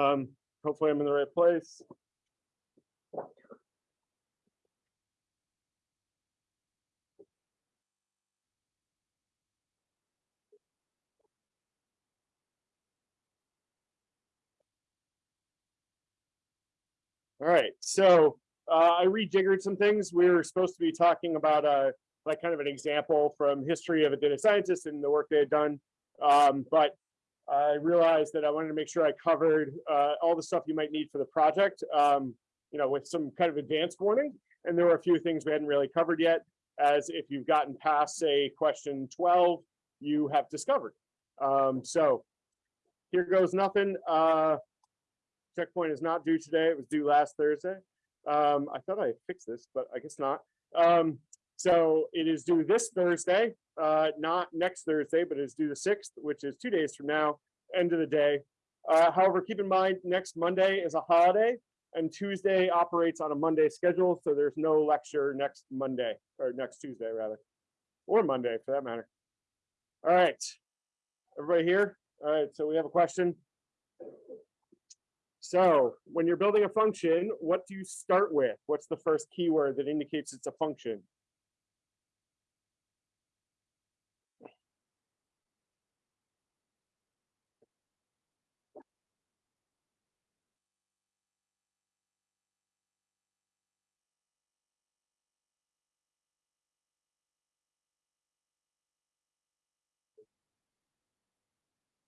Um, hopefully I'm in the right place. All right, so uh, I rejiggered some things. We were supposed to be talking about a, like kind of an example from history of a data scientist and the work they had done. Um, but I realized that I wanted to make sure I covered uh, all the stuff you might need for the project, um, you know, with some kind of advanced warning. And there were a few things we hadn't really covered yet, as if you've gotten past, say, question 12, you have discovered. Um, so here goes nothing. Uh, checkpoint is not due today. It was due last Thursday. Um, I thought I fixed this, but I guess not. Um, so it is due this Thursday, uh, not next Thursday, but it's due the 6th, which is two days from now, end of the day. Uh, however, keep in mind, next Monday is a holiday and Tuesday operates on a Monday schedule. So there's no lecture next Monday or next Tuesday rather, or Monday for that matter. All right, everybody here? All right, so we have a question. So when you're building a function, what do you start with? What's the first keyword that indicates it's a function?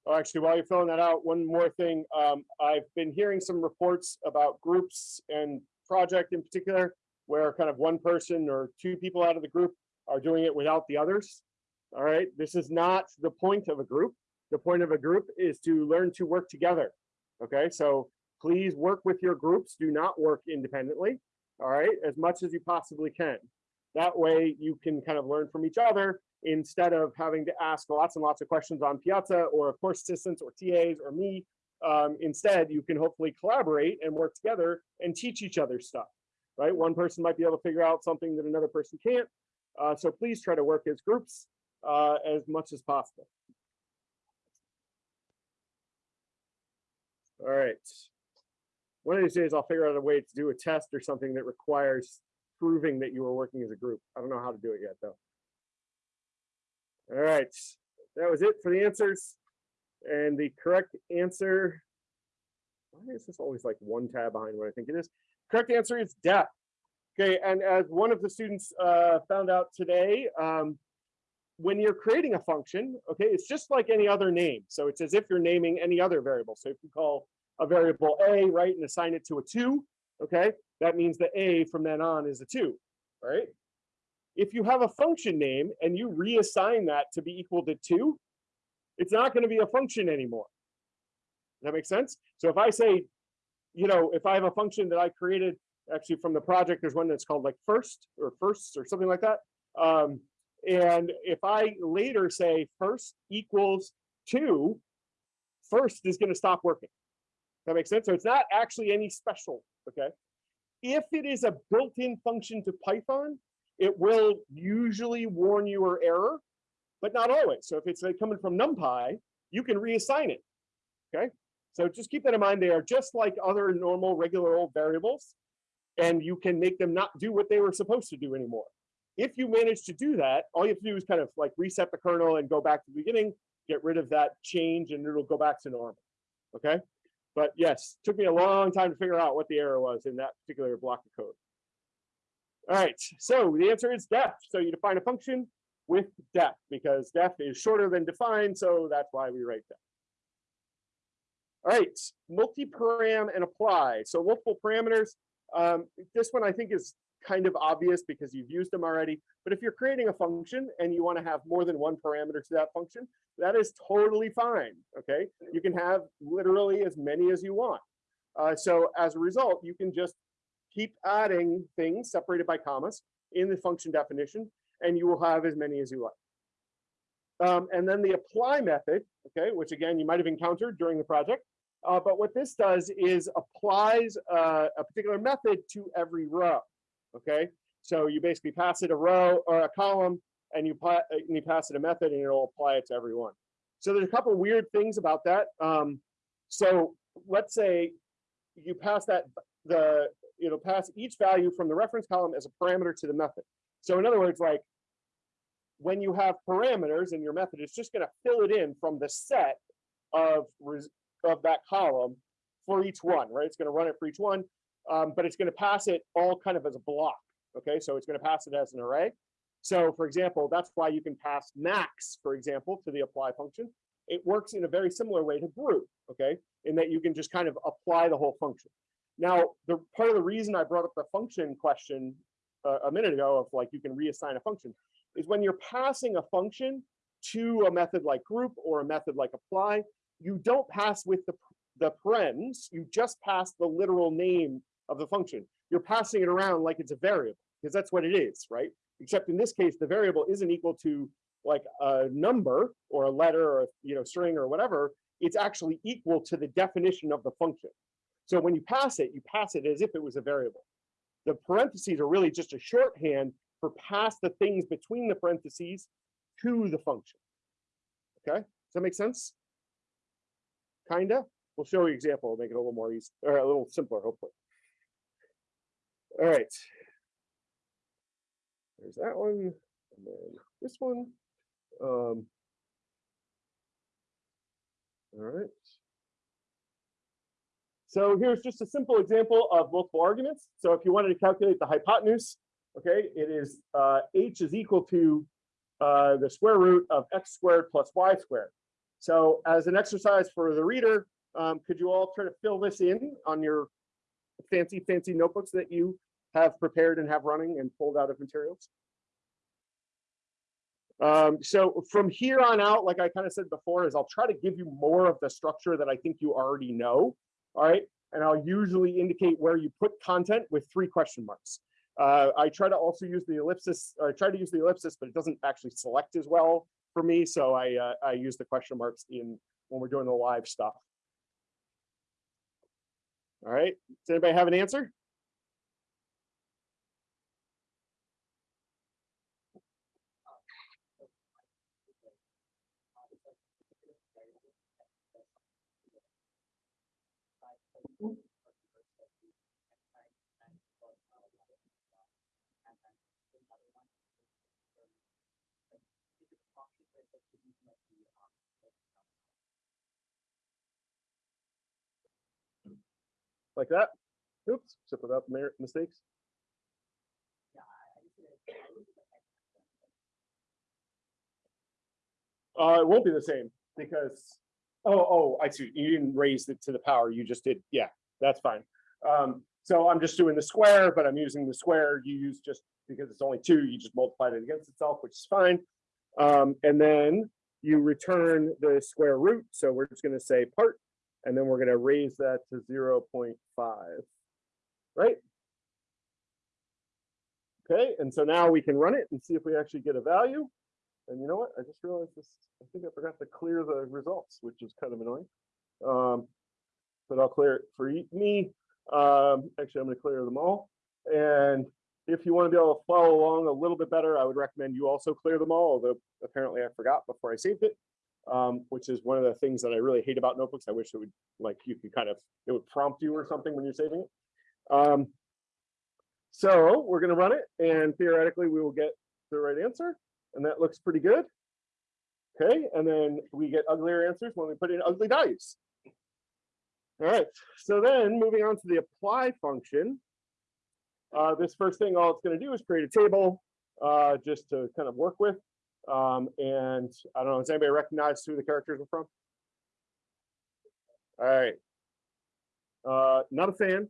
Oh, actually, while you're filling that out, one more thing. Um, I've been hearing some reports about groups and project in particular, where kind of one person or two people out of the group are doing it without the others. All right, this is not the point of a group. The point of a group is to learn to work together. Okay, so please work with your groups. Do not work independently. All right, as much as you possibly can. That way you can kind of learn from each other instead of having to ask lots and lots of questions on Piazza or of course assistants or TAs or me. Um, instead, you can hopefully collaborate and work together and teach each other stuff, right? One person might be able to figure out something that another person can't. Uh, so please try to work as groups uh, as much as possible. All right. One of these days, I'll figure out a way to do a test or something that requires proving that you were working as a group. I don't know how to do it yet, though. All right, that was it for the answers. And the correct answer, why is this always like one tab behind what I think it is? Correct answer is def. Okay, and as one of the students uh, found out today, um, when you're creating a function, okay, it's just like any other name. So it's as if you're naming any other variable. So if you call a variable a, right, and assign it to a two, okay, that means the a from then on is a two, right? If you have a function name and you reassign that to be equal to two, it's not going to be a function anymore. That makes sense? So if I say, you know, if I have a function that I created actually from the project, there's one that's called like first or firsts or something like that. Um, and if I later say first equals two, first is going to stop working. That makes sense. So it's not actually any special. Okay. If it is a built-in function to Python, it will usually warn you or error, but not always. So if it's like coming from NumPy, you can reassign it, okay? So just keep that in mind. They are just like other normal, regular old variables, and you can make them not do what they were supposed to do anymore. If you manage to do that, all you have to do is kind of like reset the kernel and go back to the beginning, get rid of that change, and it'll go back to normal, okay? But yes, took me a long time to figure out what the error was in that particular block of code. All right, so the answer is def. So you define a function with def because def is shorter than define, so that's why we write def. All right, multi-param and apply. So multiple parameters. Um, this one I think is kind of obvious because you've used them already. But if you're creating a function and you want to have more than one parameter to that function, that is totally fine. Okay, you can have literally as many as you want. Uh, so as a result, you can just keep adding things separated by commas in the function definition, and you will have as many as you like. Um, and then the apply method, okay, which again, you might have encountered during the project. Uh, but what this does is applies uh, a particular method to every row, okay? So you basically pass it a row or a column, and you, and you pass it a method, and it'll apply it to every one. So there's a couple weird things about that. Um, so let's say you pass that, the, it'll pass each value from the reference column as a parameter to the method. So in other words, like when you have parameters in your method, it's just gonna fill it in from the set of, of that column for each one, right? It's gonna run it for each one, um, but it's gonna pass it all kind of as a block, okay? So it's gonna pass it as an array. So for example, that's why you can pass max, for example, to the apply function. It works in a very similar way to group, okay? In that you can just kind of apply the whole function. Now, the part of the reason I brought up the function question uh, a minute ago of like you can reassign a function is when you're passing a function to a method like group or a method like apply, you don't pass with the, the parens, you just pass the literal name of the function. You're passing it around like it's a variable because that's what it is, right? Except in this case, the variable isn't equal to like a number or a letter or a you know string or whatever. It's actually equal to the definition of the function. So when you pass it, you pass it as if it was a variable. The parentheses are really just a shorthand for pass the things between the parentheses to the function. Okay, does that make sense? Kinda. We'll show you an example, we'll make it a little more easy, or a little simpler, hopefully. All right. There's that one, and then this one. Um, all right. So here's just a simple example of multiple arguments. So if you wanted to calculate the hypotenuse, okay, it is uh, h is equal to uh, the square root of x squared plus y squared. So as an exercise for the reader, um, could you all try to fill this in on your fancy, fancy notebooks that you have prepared and have running and pulled out of materials? Um, so from here on out, like I kind of said before, is I'll try to give you more of the structure that I think you already know. All right. And I'll usually indicate where you put content with three question marks. Uh, I try to also use the ellipsis, I try to use the ellipsis, but it doesn't actually select as well for me. So I, uh, I use the question marks in when we're doing the live stuff. All right. Does anybody have an answer? Like that? Oops, except without the mistakes. Uh, it won't be the same because, oh, oh, I see. You didn't raise it to the power. You just did. Yeah, that's fine. Um, so I'm just doing the square, but I'm using the square. You use just because it's only two, you just multiplied it against itself, which is fine. Um, and then you return the square root. So we're just going to say part, and then we're going to raise that to 0.5, right? Okay, and so now we can run it and see if we actually get a value. And you know what? I just realized this. I think I forgot to clear the results, which is kind of annoying. Um, but I'll clear it for me. Um, actually, I'm going to clear them all. And if you want to be able to follow along a little bit better, I would recommend you also clear them all, although apparently I forgot before I saved it, um, which is one of the things that I really hate about notebooks. I wish it would, like, you could kind of, it would prompt you or something when you're saving it. Um, so we're going to run it, and theoretically, we will get the right answer, and that looks pretty good. Okay, and then we get uglier answers when we put in ugly values. All right, so then moving on to the apply function. Uh, this first thing, all it's going to do is create a table uh, just to kind of work with. Um, and I don't know, does anybody recognize who the characters are from? All right. Uh, not a fan,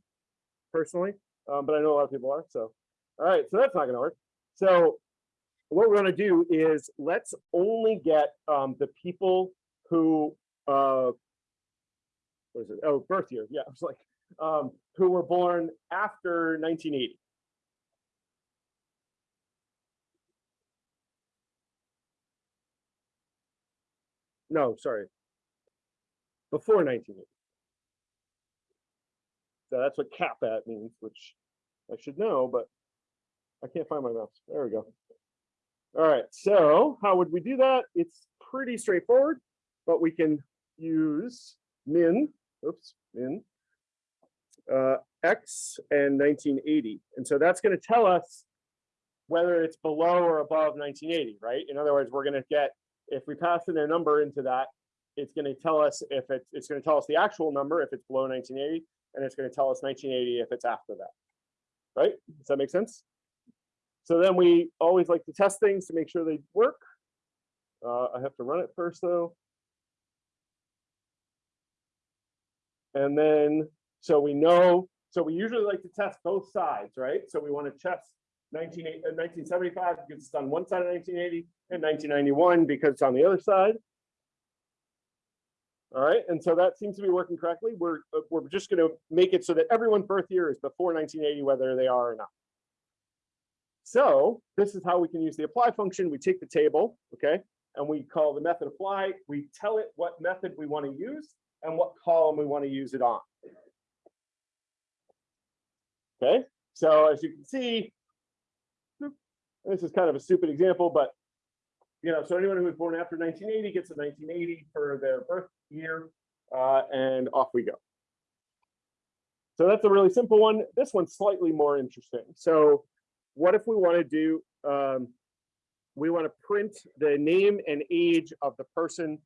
personally, um, but I know a lot of people are. So, all right, so that's not going to work. So, what we're going to do is let's only get um, the people who uh, what is it? Oh, birth year. Yeah, I was like, um, who were born after 1980. No, sorry. Before 1980. So that's what cap at means, which I should know, but I can't find my mouse. There we go. All right, so how would we do that? It's pretty straightforward, but we can use min oops, in uh, X and 1980. And so that's going to tell us whether it's below or above 1980, right? In other words, we're going to get, if we pass in a number into that, it's going to tell us if it's, it's going to tell us the actual number if it's below 1980, and it's going to tell us 1980 if it's after that, right? Does that make sense? So then we always like to test things to make sure they work. Uh, I have to run it first though. And then, so we know, so we usually like to test both sides, right? So we want to test 19, uh, 1975 because it's on one side of 1980 and 1991 because it's on the other side. All right, and so that seems to be working correctly. We're, uh, we're just going to make it so that everyone's birth year is before 1980, whether they are or not. So this is how we can use the apply function. We take the table, okay, and we call the method apply. We tell it what method we want to use and what column we want to use it on. Okay, so as you can see, this is kind of a stupid example, but you know, so anyone who was born after 1980 gets a 1980 for their birth year, uh, and off we go. So that's a really simple one. This one's slightly more interesting. So what if we want to do, um, we want to print the name and age of the person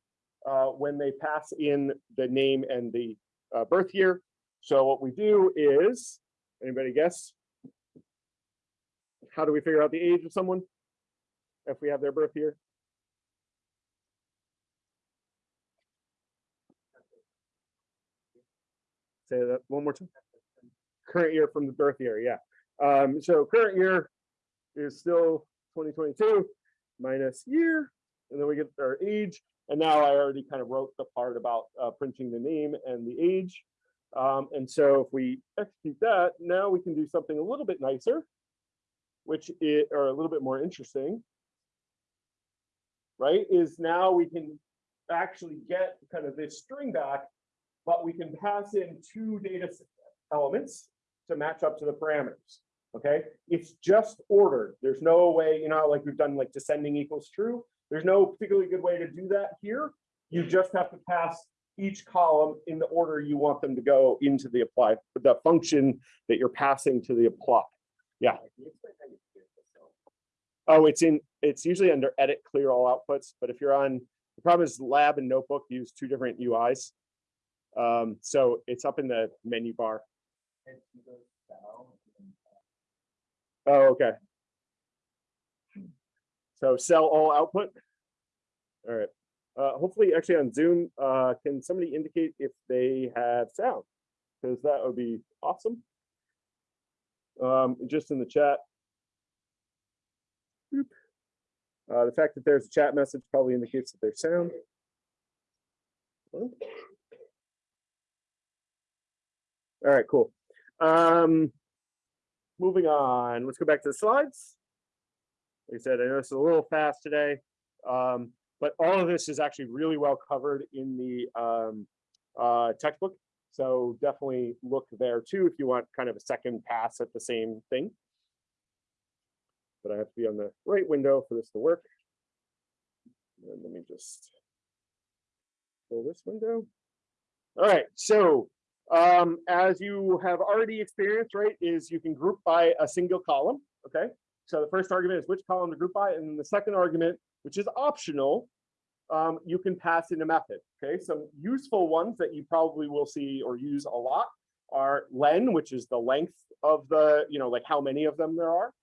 uh, when they pass in the name and the uh, birth year. So what we do is, anybody guess? How do we figure out the age of someone if we have their birth year? Say that one more time. Current year from the birth year, yeah. Um, so current year is still 2022 minus year, and then we get our age. And now I already kind of wrote the part about uh, printing the name and the age. Um, and so if we execute that, now we can do something a little bit nicer, which is, or a little bit more interesting, right? Is now we can actually get kind of this string back, but we can pass in two data elements to match up to the parameters. Okay, it's just ordered. There's no way, you know, like we've done like descending equals true. There's no particularly good way to do that here. You just have to pass each column in the order you want them to go into the apply, the function that you're passing to the apply. Yeah. Oh, it's in, it's usually under edit, clear all outputs, but if you're on, the problem is lab and notebook use two different UIs. Um, so it's up in the menu bar. Oh, okay. So cell all output. All right. Uh, hopefully, actually on Zoom, uh, can somebody indicate if they have sound? Because that would be awesome. Um, just in the chat. Uh, the fact that there's a chat message probably indicates that there's sound. All right, cool. Um, moving on, let's go back to the slides. Like I said, I know it's a little fast today, um, but all of this is actually really well covered in the um, uh, textbook. So definitely look there too if you want kind of a second pass at the same thing. But I have to be on the right window for this to work. And let me just fill this window. All right, so um, as you have already experienced, right, is you can group by a single column, okay? So the first argument is which column to group by, and then the second argument, which is optional, um, you can pass in a method, okay? Some useful ones that you probably will see or use a lot are len, which is the length of the, you know, like how many of them there are.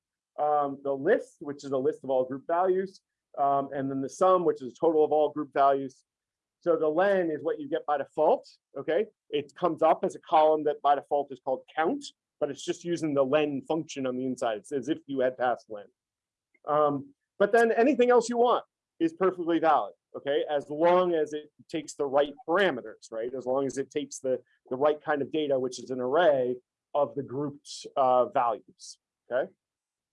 Um, the list, which is a list of all group values, um, and then the sum, which is a total of all group values. So the len is what you get by default, okay? It comes up as a column that by default is called count, but it's just using the len function on the inside. It's as if you had passed len. Um, but then anything else you want is perfectly valid, okay? As long as it takes the right parameters, right? As long as it takes the, the right kind of data, which is an array of the group's uh, values, okay?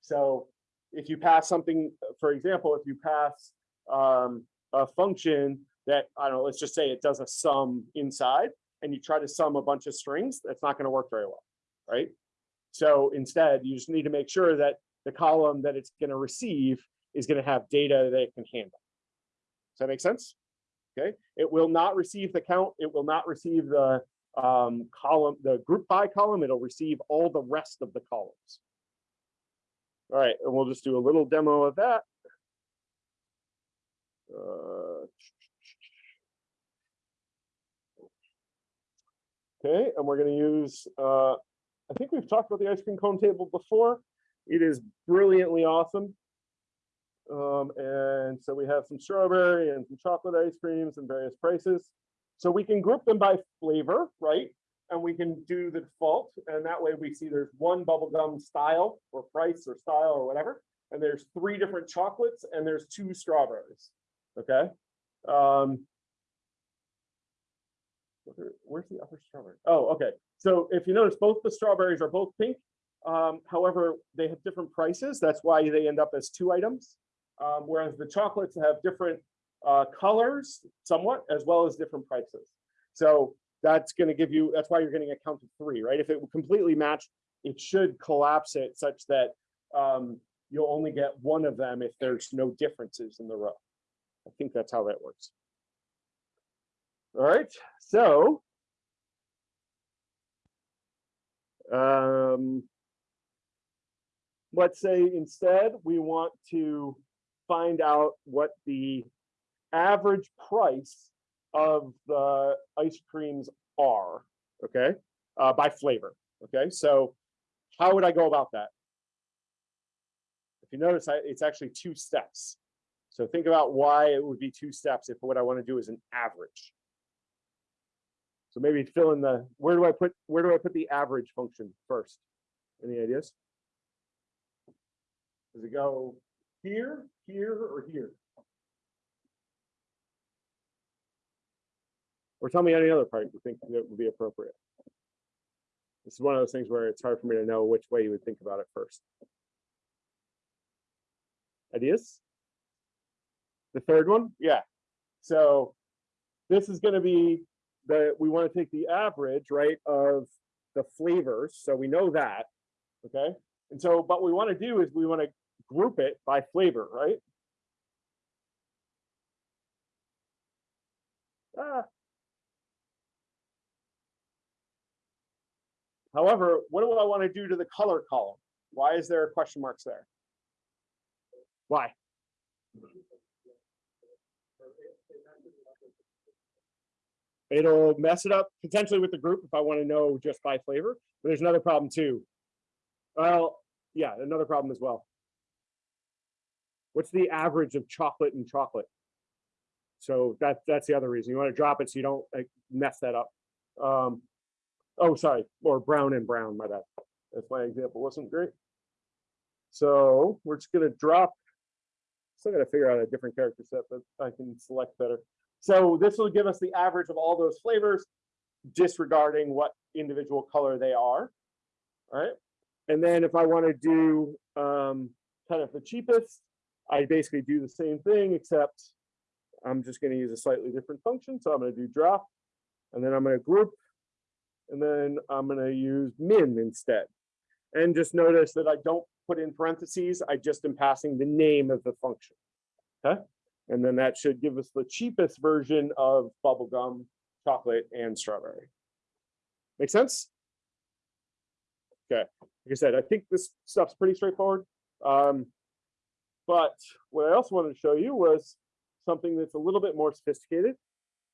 So if you pass something, for example, if you pass um, a function that, I don't know, let's just say it does a sum inside and you try to sum a bunch of strings, that's not going to work very well, right? So instead, you just need to make sure that the column that it's going to receive is going to have data that it can handle. Does that make sense? Okay, it will not receive the count, it will not receive the um, column, the group by column, it'll receive all the rest of the columns. All right, and we'll just do a little demo of that. Uh, Okay, and we're gonna use, uh, I think we've talked about the ice cream cone table before. It is brilliantly awesome. Um, and so we have some strawberry and some chocolate ice creams and various prices. So we can group them by flavor, right? And we can do the default, and that way we see there's one bubblegum style or price or style or whatever. And there's three different chocolates and there's two strawberries, okay? Um, Where's the upper strawberry? Oh, okay. So if you notice, both the strawberries are both pink. Um, however, they have different prices. That's why they end up as two items. Um, whereas the chocolates have different uh, colors somewhat, as well as different prices. So that's gonna give you, that's why you're getting a count of three, right? If it completely matched, it should collapse it such that um, you'll only get one of them if there's no differences in the row. I think that's how that works. All right, so. Um. Let's say instead, we want to find out what the average price of the ice creams are, okay? Uh, by flavor, okay? So how would I go about that? If you notice, I- it's actually two steps. So think about why it would be two steps if what I want to do is an average. So maybe fill in the, where do I put, where do I put the average function first? Any ideas? Does it go here, here, or here? Or tell me any other part you think that would be appropriate. This is one of those things where it's hard for me to know which way you would think about it first. Ideas? The third one, yeah. So this is gonna be the, we wanna take the average, right, of the flavors, so we know that, okay? And so, but we wanna do is we wanna group it by flavor, right? Ah. However, what do I want to do to the color column? Why is there question marks there? Why? It'll mess it up potentially with the group if I want to know just by flavor, but there's another problem too. Well, yeah, another problem as well. What's the average of chocolate and chocolate? So that, that's the other reason. You want to drop it so you don't like mess that up. Um, oh, sorry, or brown and brown, my bad. That's my example wasn't great. So we're just gonna drop. Still gotta figure out a different character set that I can select better. So this will give us the average of all those flavors, disregarding what individual color they are. All right. And then if I want to do um, kind of the cheapest, I basically do the same thing, except I'm just going to use a slightly different function. So I'm going to do drop, and then I'm going to group, and then I'm going to use min instead. And just notice that I don't put in parentheses, I just am passing the name of the function. Okay, and then that should give us the cheapest version of bubblegum, chocolate, and strawberry. Make sense? Okay, like I said, I think this stuff's pretty straightforward. Um, but what I also wanted to show you was something that's a little bit more sophisticated.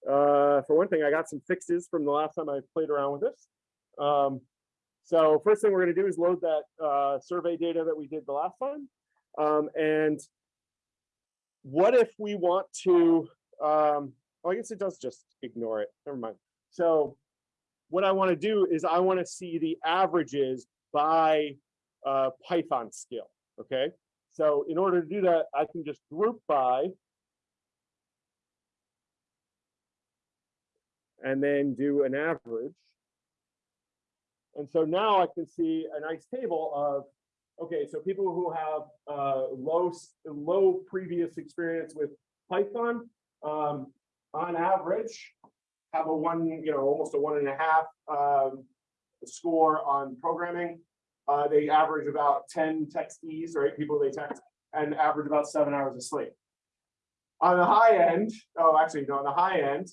Uh, for one thing, I got some fixes from the last time I played around with this. Um, so first thing we're going to do is load that uh, survey data that we did the last time. Um, and what if we want to, um, oh, I guess it does just ignore it. Never mind. So what I want to do is I want to see the averages by uh, Python skill. Okay. So in order to do that, I can just group by and then do an average. And so now I can see a nice table of, okay, so people who have uh, low, low previous experience with Python, um, on average, have a one, you know, almost a one and a half um, score on programming. Uh, they average about 10 textees, right? People they text and average about seven hours of sleep. On the high end, oh, actually, no, on the high end,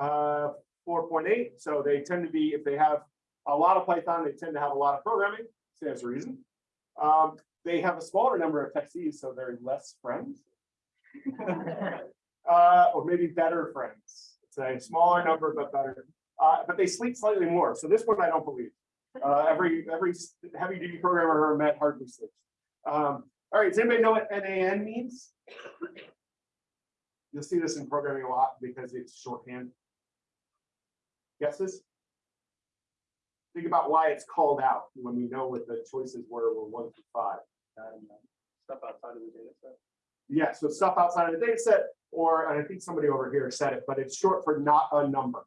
uh, four point eight, so they tend to be, if they have a lot of Python, they tend to have a lot of programming, stands to reason. Um, they have a smaller number of techies, so they're less friends. Uh, or maybe better friends, it's a smaller number, but better, uh, but they sleep slightly more, so this one I don't believe. Uh, every, every heavy duty programmer I met hardly sleeps. Um, all right, does anybody know what NAN means? You'll see this in programming a lot because it's shorthand. Guesses? Think about why it's called out when we know what the choices were, were one through five. Stuff outside of the data set. Yeah, so stuff outside of the data set, or, and I think somebody over here said it, but it's short for not a number.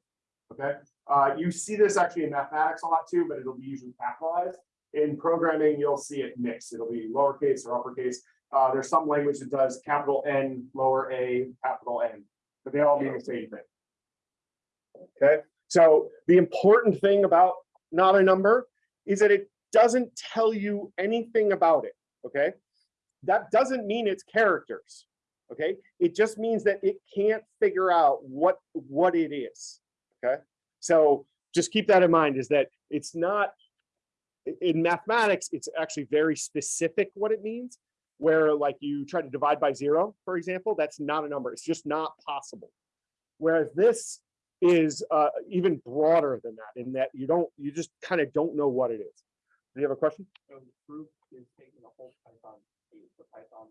Okay, uh, you see this actually in mathematics a lot too, but it'll be usually capitalized. In programming, you'll see it mixed. It'll be lowercase or uppercase. Uh, there's some language that does capital N, lower a, capital N, but they all mean the same thing. Okay, so the important thing about not a number is that it doesn't tell you anything about it. Okay, that doesn't mean it's characters. Okay, it just means that it can't figure out what what it is. Okay, so just keep that in mind is that it's not in mathematics, it's actually very specific what it means. Where like you try to divide by zero, for example, that's not a number. It's just not possible. Whereas this is uh, even broader than that in that you don't, you just kind of don't know what it is. Do you have a question? So the proof is taking the whole Python, the Python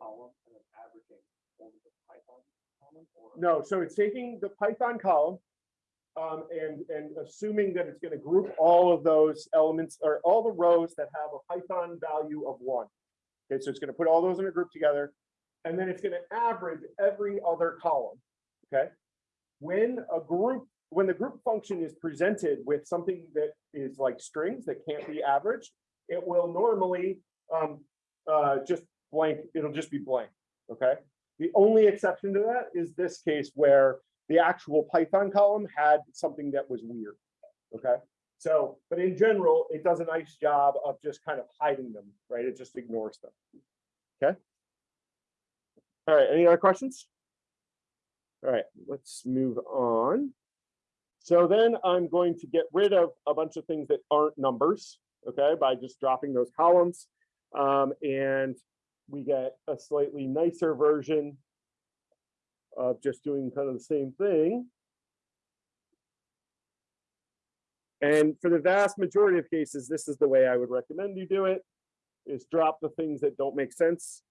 column and then averaging over the Python column or? No, so it's taking the Python column um, and, and assuming that it's gonna group all of those elements or all the rows that have a Python value of one. Okay, so it's gonna put all those in a group together, and then it's gonna average every other column, okay? When a group, when the group function is presented with something that is like strings that can't be averaged, it will normally um, uh, just blank, it'll just be blank, okay? The only exception to that is this case where the actual Python column had something that was weird. Okay, so, but in general, it does a nice job of just kind of hiding them, right? It just ignores them. Okay. All right, any other questions? All right, let's move on. So then I'm going to get rid of a bunch of things that aren't numbers, okay, by just dropping those columns. Um, and we get a slightly nicer version of just doing kind of the same thing. And for the vast majority of cases, this is the way I would recommend you do it, is drop the things that don't make sense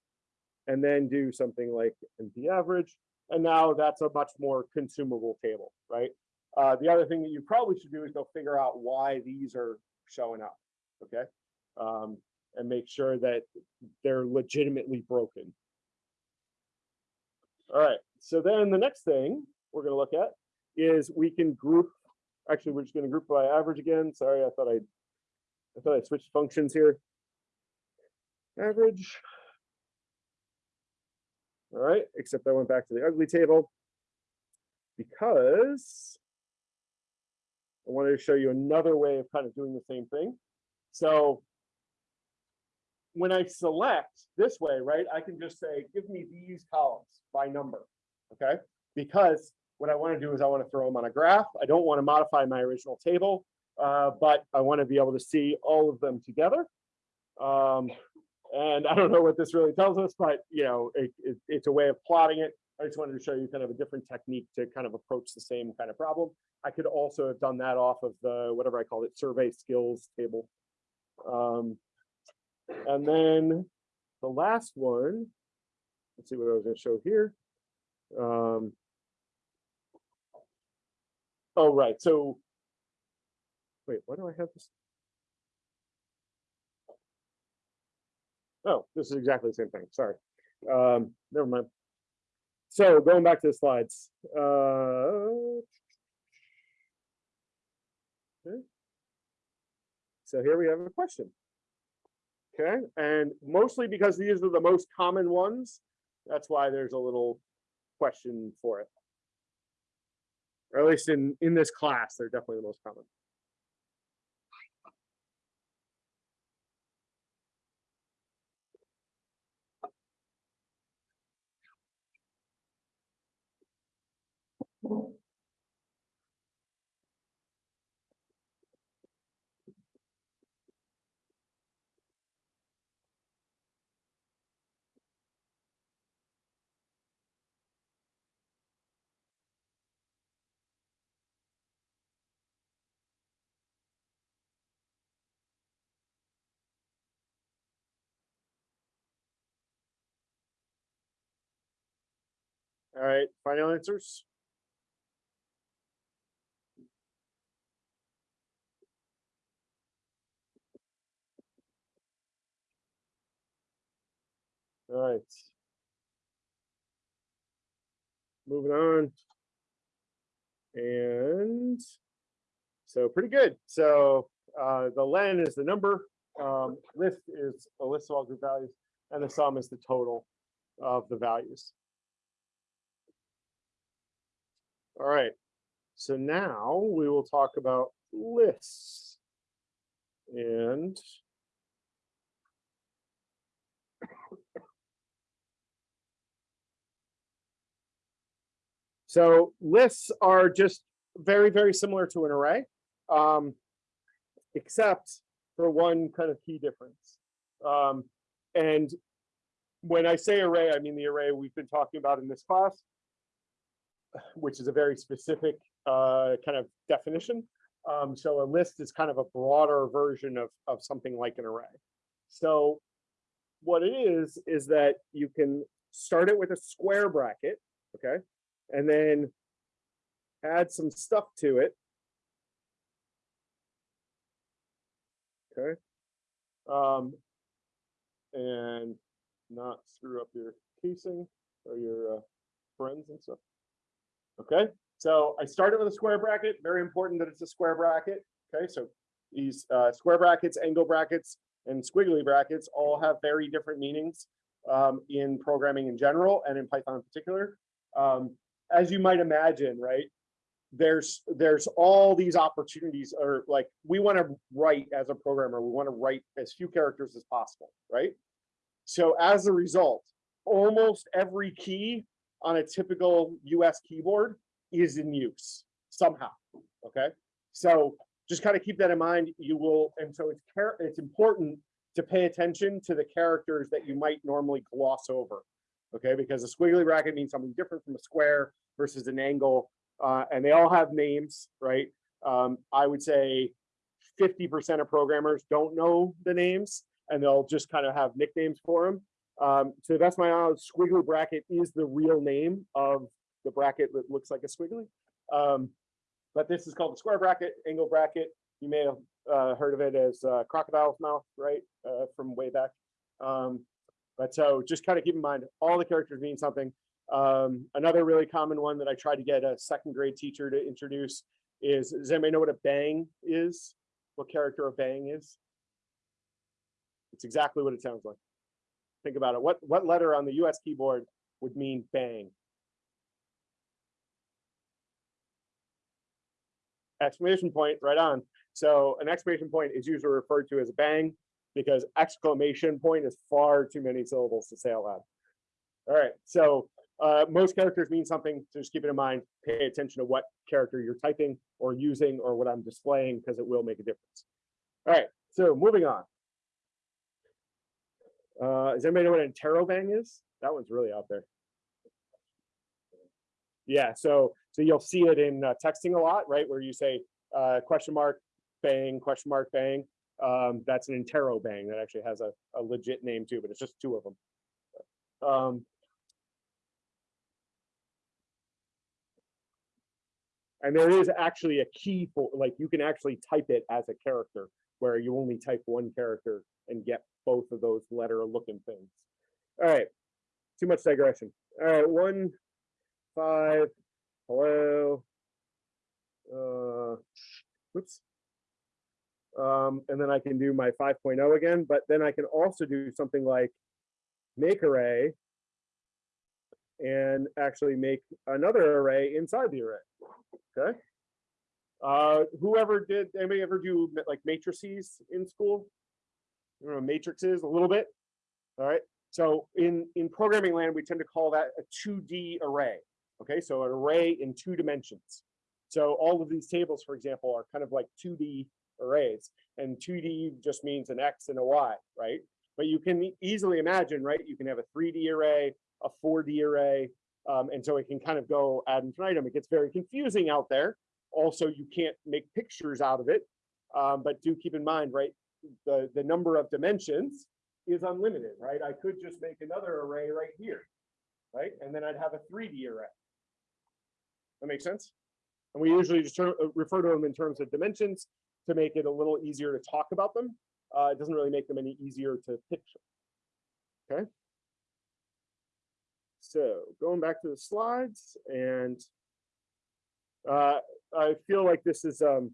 and then do something like NP average. And now that's a much more consumable table, right? Uh, the other thing that you probably should do is go figure out why these are showing up, okay? Um, and make sure that they're legitimately broken. All right, so then the next thing we're gonna look at is we can group, actually, we're just gonna group by average again. Sorry, I thought I, I thought I switched functions here. Average. All right, except I went back to the ugly table because I wanted to show you another way of kind of doing the same thing. So when I select this way, right, I can just say, give me these columns by number, okay? Because what I want to do is I want to throw them on a graph. I don't want to modify my original table, uh, but I want to be able to see all of them together. Um, and I don't know what this really tells us, but you know, it, it, it's a way of plotting it. I just wanted to show you kind of a different technique to kind of approach the same kind of problem. I could also have done that off of the, whatever I called it, survey skills table. Um, and then the last one, let's see what I was gonna show here. Um, oh, right, so, wait, why do I have this? Oh, this is exactly the same thing, sorry. Um, never mind. So going back to the slides. uh, okay. So here we have a question. Okay, and mostly because these are the most common ones, that's why there's a little question for it. Or at least in, in this class, they're definitely the most common. All right, final answers? All right. Moving on. And so pretty good. So uh, the len is the number, um, list is a list of all group values, and the sum is the total of the values. All right, so now we will talk about lists. And so lists are just very, very similar to an array, um, except for one kind of key difference. Um, and when I say array, I mean the array we've been talking about in this class, which is a very specific uh, kind of definition. Um, so a list is kind of a broader version of, of something like an array. So what it is, is that you can start it with a square bracket, okay? And then add some stuff to it. Okay. Um, and not screw up your casing or your uh, friends and stuff. Okay, so I started with a square bracket. Very important that it's a square bracket. Okay, so these uh, square brackets, angle brackets, and squiggly brackets all have very different meanings um, in programming in general and in Python in particular. Um, as you might imagine, right? There's there's all these opportunities, or like we want to write as a programmer, we want to write as few characters as possible, right? So as a result, almost every key on a typical US keyboard is in use somehow, okay? So just kind of keep that in mind. You will, and so it's it's important to pay attention to the characters that you might normally gloss over, okay? Because a squiggly bracket means something different from a square versus an angle, uh, and they all have names, right? Um, I would say 50% of programmers don't know the names, and they'll just kind of have nicknames for them. Um, to the best of my knowledge, squiggly bracket is the real name of the bracket that looks like a squiggly. Um, but this is called the square bracket, angle bracket. You may have uh, heard of it as uh, crocodile's mouth, right, uh, from way back. Um, but so just kind of keep in mind, all the characters mean something. Um, another really common one that I tried to get a second grade teacher to introduce is, does anybody know what a bang is? What character a bang is? It's exactly what it sounds like. Think about it. What, what letter on the US keyboard would mean bang? Exclamation point, right on. So an exclamation point is usually referred to as a bang because exclamation point is far too many syllables to say out loud. All right, so uh, most characters mean something, so just keep it in mind. Pay attention to what character you're typing or using or what I'm displaying because it will make a difference. All right, so moving on. Uh, does anybody know what an interrobang is? That one's really out there. Yeah, so so you'll see it in uh, texting a lot, right? Where you say uh, question mark, bang, question mark, bang. Um, that's an interrobang that actually has a, a legit name too, but it's just two of them. Um, and there is actually a key for like you can actually type it as a character where you only type one character and get both of those letter looking things. All right, too much digression. All right, one, five, hello. Uh, oops. Um, and then I can do my 5.0 again, but then I can also do something like make array and actually make another array inside the array. Okay. Uh, whoever did, anybody ever do like matrices in school? You know, matrices a little bit. All right. So in, in programming land, we tend to call that a 2D array. Okay, so an array in two dimensions. So all of these tables, for example, are kind of like 2D arrays. And 2D just means an X and a Y, right? But you can easily imagine, right? You can have a 3D array, a 4D array, um, and so it can kind of go ad infinitum. It gets very confusing out there. Also, you can't make pictures out of it, um, but do keep in mind, right? The, the number of dimensions is unlimited, right? I could just make another array right here. right? And then I'd have a three D array. That makes sense? And we usually just uh, refer to them in terms of dimensions to make it a little easier to talk about them. Uh, it doesn't really make them any easier to picture. Okay. So going back to the slides and uh, I feel like this is um,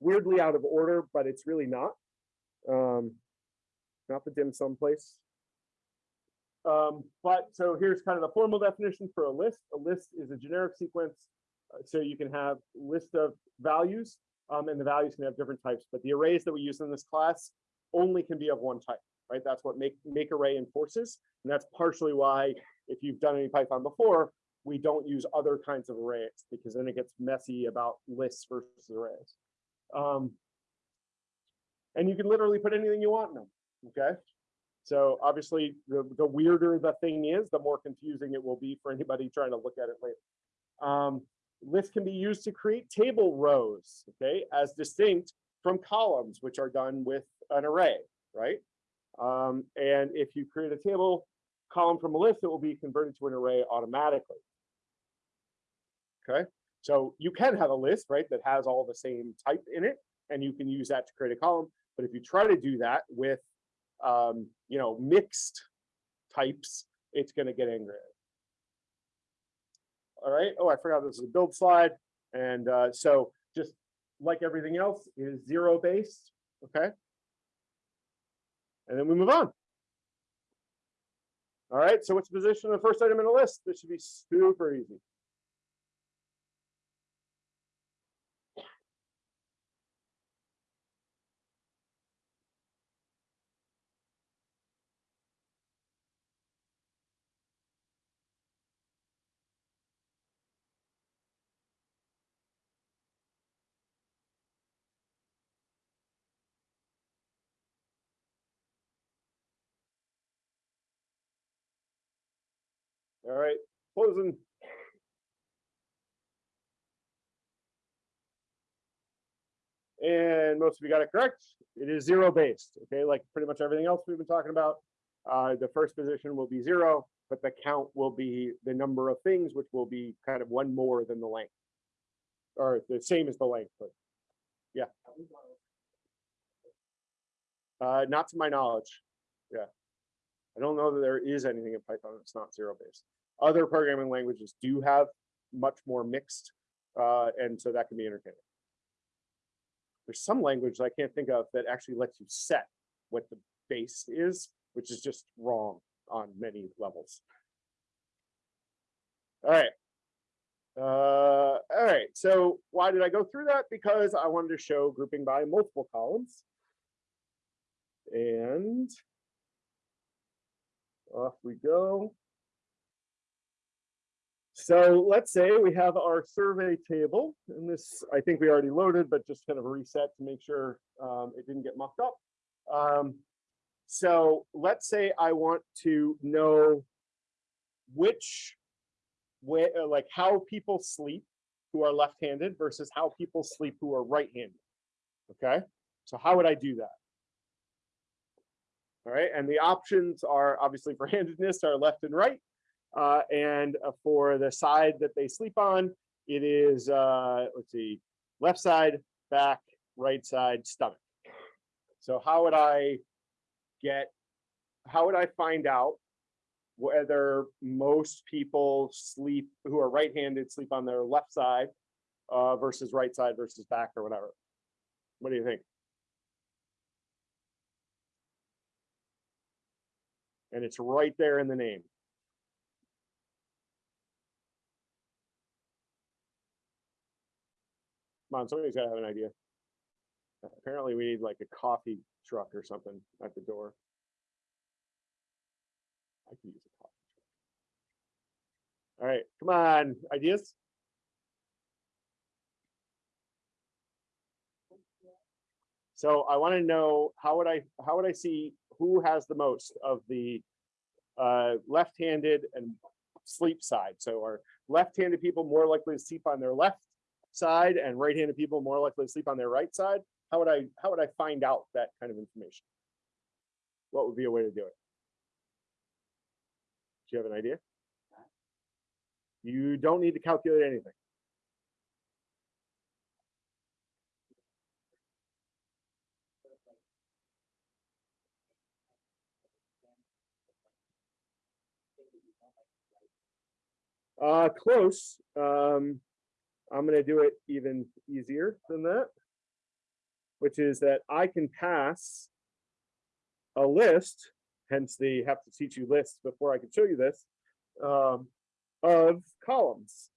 weirdly out of order, but it's really not. Um, not the dim sum place. Um, but so here's kind of the formal definition for a list. A list is a generic sequence. uh, so you can have list of values um, and the values can have different types, but the arrays that we use in this class only can be of one type, right? That's what make, make array enforces. And that's partially why if you've done any Python before, we don't use other kinds of arrays because then it gets messy about lists versus arrays. Um, and you can literally put anything you want in them, okay? So obviously, the, the weirder the thing is, the more confusing it will be for anybody trying to look at it later. Um, lists can be used to create table rows, okay, as distinct from columns, which are done with an array, right? Um, and if you create a table column from a list, it will be converted to an array automatically. Okay, so you can have a list, right, that has all the same type in it, and you can use that to create a column. But if you try to do that with, um, you know, mixed types, it's going to get angry. All right. Oh, I forgot this is a build slide. And uh, so just like everything else it is zero based. Okay. And then we move on. All right. So what's the position of the first item in the list? This should be super easy. All right, closing. And most of you got it correct. It is zero based, okay, like pretty much everything else we've been talking about. Uh, the first position will be zero, but the count will be the number of things, which will be kind of one more than the length. Or the same as the length, but uh, not to my knowledge. Yeah. I don't know that there is anything in Python that's not zero based. Other programming languages do have much more mixed, uh, and so that can be entertaining. There's some language I can't think of that actually lets you set what the base is, which is just wrong on many levels. All right. Uh, all right, so why did I go through that? Because I wanted to show grouping by multiple columns. And off we go. So let's say we have our survey table, and this I think we already loaded, but just kind of reset to make sure um, it didn't get mucked up. Um, so let's say I want to know which way, uh, like how people sleep who are left-handed versus how people sleep who are right-handed. Okay, so how would I do that? All right, and the options are obviously for handedness are left and right. Uh, and uh, for the side that they sleep on, it is, uh, let's see, left side, back, right side, stomach. So how would I get, how would I find out whether most people sleep who are right-handed sleep on their left side uh, versus right side versus back or whatever? What do you think? And it's right there in the name. Come on, somebody's gotta have an idea. Apparently we need like a coffee truck or something at the door. I could use a coffee truck. All right, come on, ideas? So I want to know, how would I, how would I see who has the most of the uh, left-handed and sleep side? So are left-handed people more likely to sleep on their left side and right-handed people more likely to sleep on their right side? How would I, how would I find out that kind of information? What would be a way to do it? Do you have an idea? You don't need to calculate anything. Uh, close. Um, I'm gonna do it even easier than that. Which is that I can pass a list, hence the have to teach you lists before I can show you this, um, of columns.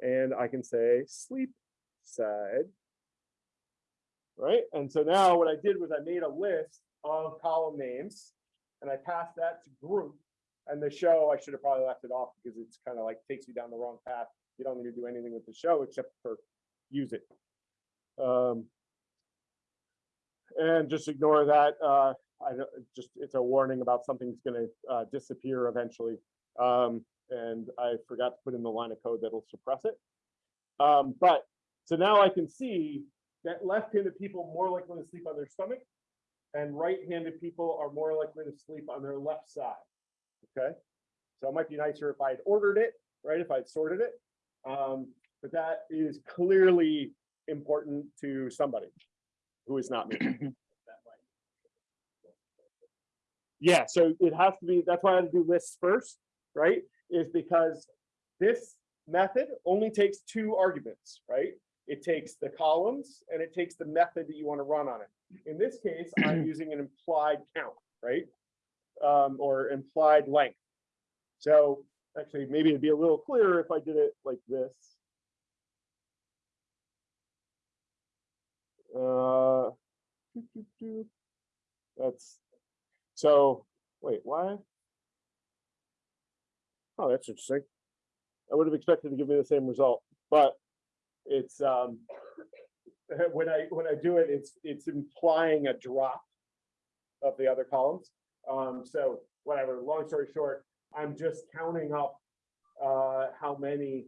And I can say sleep side. Right, and so now what I did was I made a list of column names and I passed that to group. And the show, I should have probably left it off because it's kind of like takes you down the wrong path. You don't need to do anything with the show except for use it. Um, and just ignore that. Uh, I just, it's a warning about something's gonna uh, disappear eventually. Um, and I forgot to put in the line of code that'll suppress it. Um, but, so now I can see that left-handed people more likely to sleep on their stomach and right-handed people are more likely to sleep on their left side. Okay, so it might be nicer if I had ordered it, right? If I'd sorted it. Um, but that is clearly important to somebody who is not me. Yeah, so it has to be, that's why I had to do lists first, right? Is because this method only takes two arguments, right? It takes the columns and it takes the method that you want to run on it. In this case, I'm using an implied count, right? Um, or implied length. So actually, maybe it'd be a little clearer if I did it like this. Uh. That's, so, wait, why? Oh, that's interesting. I would have expected to give me the same result, but it's, um, when I, when I do it, it's, it's implying a drop of the other columns. Um, so whatever, long story short, I'm just counting up, uh, how many,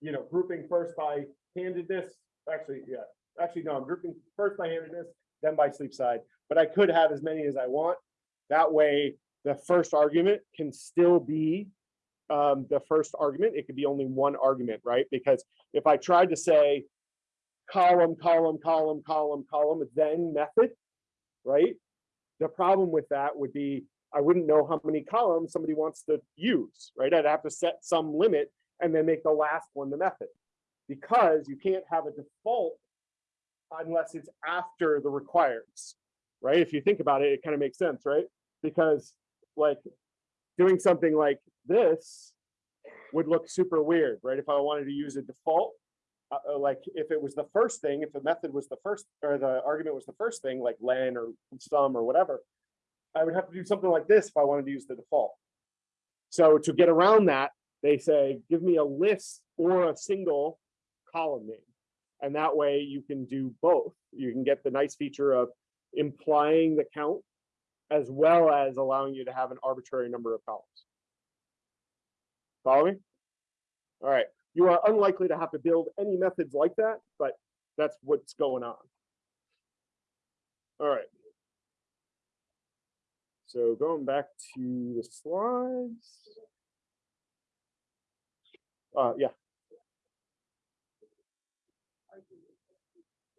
you know, grouping first by handedness, actually, yeah, actually, no, I'm grouping first by handedness, then by sleep side, but I could have as many as I want. That way, the first argument can still be um, the first argument. It could be only one argument, right? Because if I tried to say column, column, column, column, column, then method, right? The problem with that would be I wouldn't know how many columns somebody wants to use, right? I'd have to set some limit and then make the last one the method. Because you can't have a default unless it's after the requires, right? If you think about it, it kind of makes sense, right? Because like doing something like this would look super weird, right? If I wanted to use a default, uh, uh, like if it was the first thing, if the method was the first, or the argument was the first thing, like len or sum or whatever, I would have to do something like this if I wanted to use the default. So to get around that, they say, give me a list or a single column name. And that way you can do both. You can get the nice feature of implying the count as well as allowing you to have an arbitrary number of columns. Follow me? All right. You are unlikely to have to build any methods like that, but that's what's going on. All right. So going back to the slides. Uh, yeah.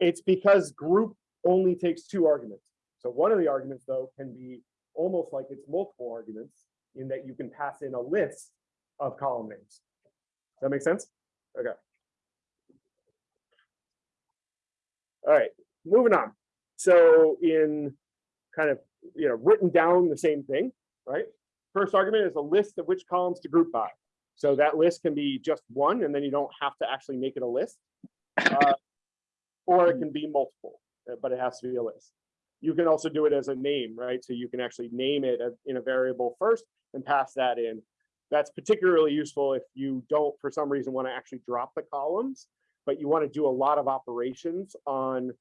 It's because group only takes two arguments. So one of the arguments though can be almost like it's multiple arguments in that you can pass in a list of column names. Does that make sense? Okay. All right, moving on. So in kind of, you know, written down the same thing, right? First argument is a list of which columns to group by. So that list can be just one, and then you don't have to actually make it a list. Uh, or it can be multiple, uh, but it has to be a list. You can also do it as a name, right? So you can actually name it in a variable first and pass that in. That's particularly useful if you don't, for some reason, want to actually drop the columns, but you want to do a lot of operations on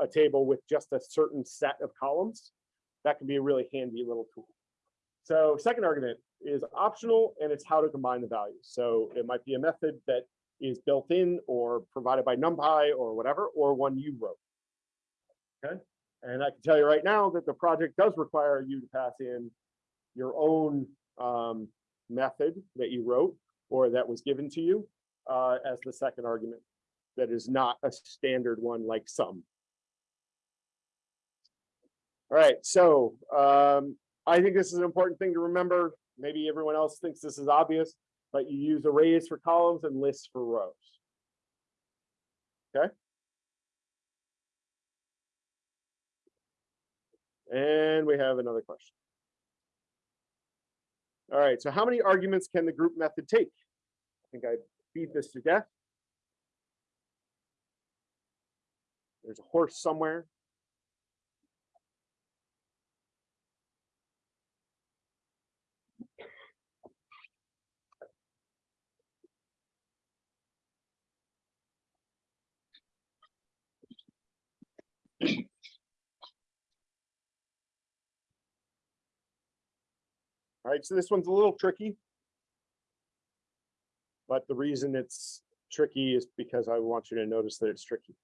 a table with just a certain set of columns. That can be a really handy little tool. So second argument is optional and it's how to combine the values. So it might be a method that is built in or provided by NumPy or whatever, or one you wrote. Okay, and I can tell you right now that the project does require you to pass in your own um, method that you wrote or that was given to you uh, as the second argument. That is not a standard one like sum. All right, so um, I think this is an important thing to remember. Maybe everyone else thinks this is obvious, but you use arrays for columns and lists for rows. Okay. And we have another question. All right, so how many arguments can the group method take? I think I beat this to death. There's a horse somewhere. All right, so this one's a little tricky. But the reason it's tricky is because I want you to notice that it's tricky.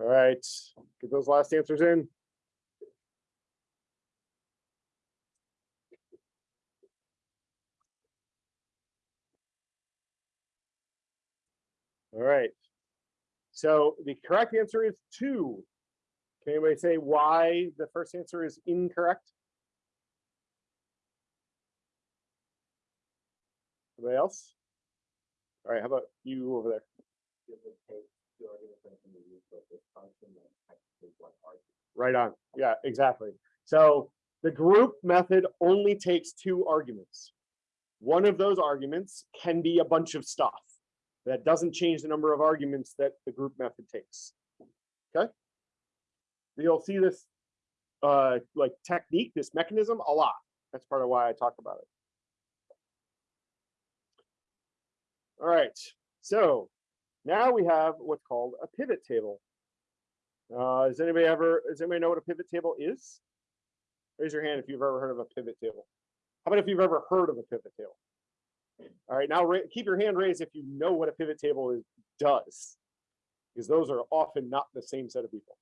All right, get those last answers in. All right. So the correct answer is two. Can anybody say why the first answer is incorrect? Anybody else? All right, how about you over there? Right on. Yeah, exactly. So the group method only takes two arguments. One of those arguments can be a bunch of stuff. That doesn't change the number of arguments that the group method takes. Okay? You'll see this uh, like technique, this mechanism a lot. That's part of why I talk about it. All right, so now we have what's called a pivot table. Uh, does anybody ever, does anybody know what a pivot table is? Raise your hand if you've ever heard of a pivot table. How about if you've ever heard of a pivot table? All right, now keep your hand raised if you know what a pivot table is, does. Because those are often not the same set of people.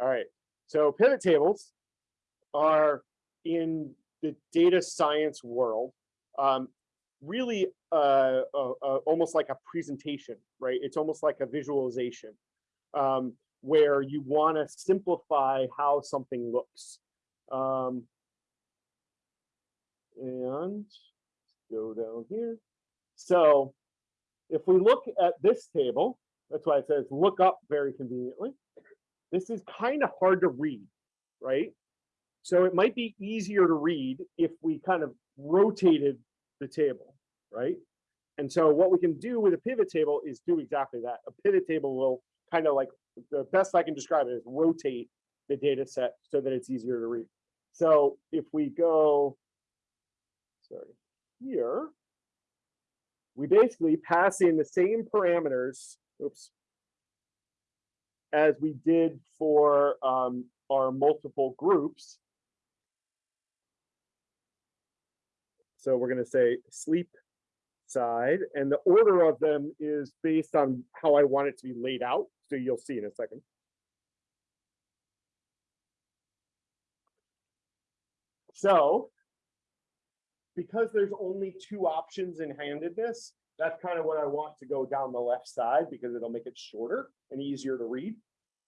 All right, so pivot tables are in the data science world, um, really uh, almost like a presentation, right? It's almost like a visualization um, where you want to simplify how something looks. Um, and go down here. So if we look at this table, that's why it says look up very conveniently. This is kind of hard to read, right? So it might be easier to read if we kind of rotated the table, right? And so what we can do with a pivot table is do exactly that. A pivot table will kind of like, the best I can describe it is rotate the data set so that it's easier to read. So if we go, sorry, here, we basically pass in the same parameters, oops, as we did for um, our multiple groups. So we're going to say sleep side, and the order of them is based on how I want it to be laid out. So you'll see in a second. So because there's only two options in handedness, that's kind of what I want to go down the left side because it'll make it shorter and easier to read.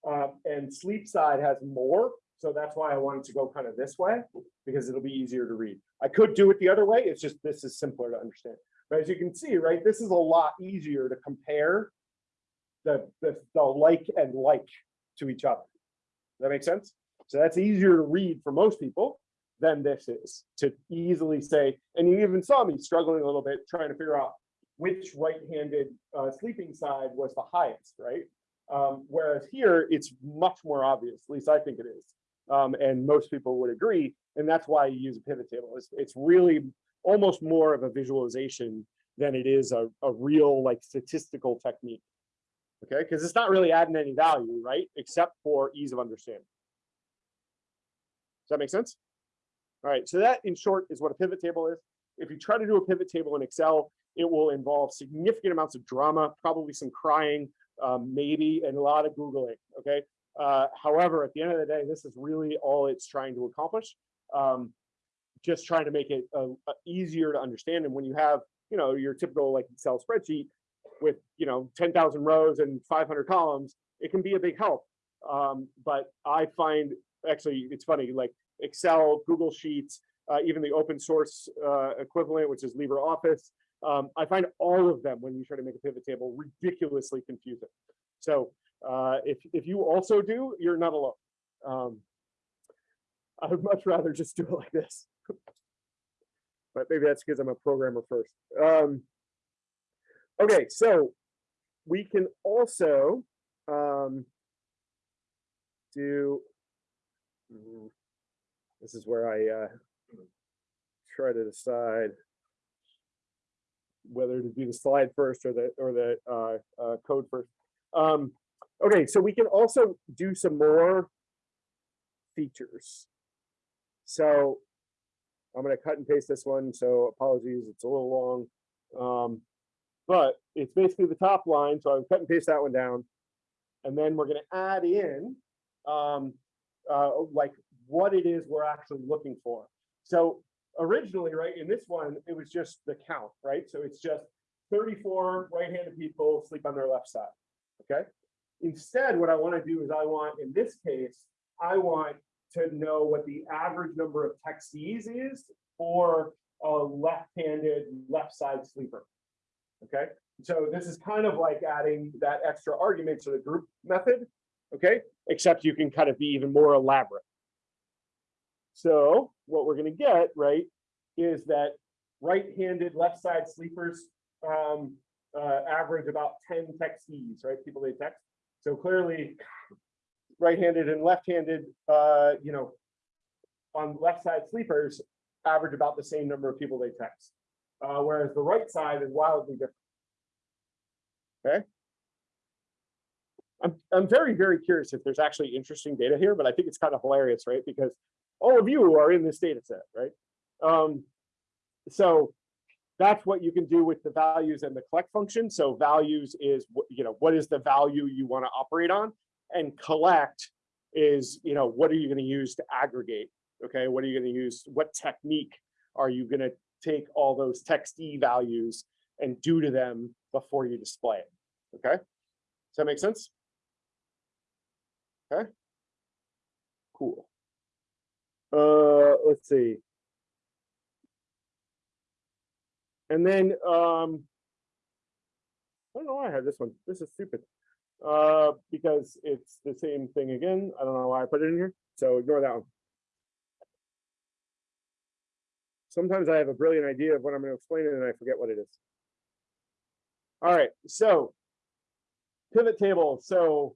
Um, and sleep side has more, so that's why I wanted to go kind of this way because it'll be easier to read. I could do it the other way, it's just this is simpler to understand. But as you can see, right, this is a lot easier to compare the, the, the like and like to each other. Does that make sense? So that's easier to read for most people than this is to easily say, and you even saw me struggling a little bit trying to figure out which right-handed uh, sleeping side was the highest, right? Um, whereas here, it's much more obvious, at least I think it is. Um, and most people would agree. And that's why you use a pivot table. It's, it's really almost more of a visualization than it is a, a real like statistical technique. Okay, because it's not really adding any value, right? Except for ease of understanding. Does that make sense? All right, so that in short is what a pivot table is. If you try to do a pivot table in Excel, It will involve significant amounts of drama, probably some crying, um, maybe, and a lot of Googling, okay? Uh, however, at the end of the day, this is really all it's trying to accomplish. Um, just trying to make it uh, uh, easier to understand. And when you have, you know, your typical like Excel spreadsheet with, you know, 10,000 rows and 500 columns, it can be a big help. Um, but I find actually it's funny, like Excel, Google Sheets, uh, even the open source uh, equivalent, which is LibreOffice. Um, I find all of them when you try to make a pivot table ridiculously confusing. So uh, if if you also do, you're not alone. Um, I would much rather just do it like this. but maybe that's because I'm a programmer first. Um, okay, so we can also um, do. This is where I uh, try to decide whether to do the slide first or the or the uh, uh, code first. Um, okay, so we can also do some more features. So I'm going to cut and paste this one. So apologies, it's a little long. Um, but it's basically the top line. So I'm cut and paste that one down. And then we're going to add in um, uh, like what it is we're actually looking for. So originally, right, in this one, it was just the count, right? So it's just 34 right-handed people sleep on their left side, okay? Instead, what I want to do is I want, in this case, I want to know what the average number of textees is for a left-handed left side sleeper. Okay, so this is kind of like adding that extra argument to the group method. Okay, except you can kind of be even more elaborate. So what we're going to get right is that right-handed left side sleepers um, uh, average about 10 textees, right? People they text. So clearly, right-handed and left-handed, uh, you know, on left side sleepers average about the same number of people they text. Uh, whereas the right side is wildly different. Okay. I'm, I'm very, very curious if there's actually interesting data here, but I think it's kind of hilarious, right? Because all of you are in this data set, right? Um, so that's what you can do with the values and the collect function. So values is, you know, what is the value you want to operate on? And collect is, you know, what are you going to use to aggregate? Okay, what are you going to use? What technique are you going to take all those textee values and do to them before you display it? Okay, does that make sense? Okay, cool. Uh, let's see. And then, um, I don't know why I have this one. This is stupid. Uh, because it's the same thing again. I don't know why I put it in here. So ignore that one. Sometimes I have a brilliant idea of what I'm going to explain and I forget what it is. All right, so pivot table. So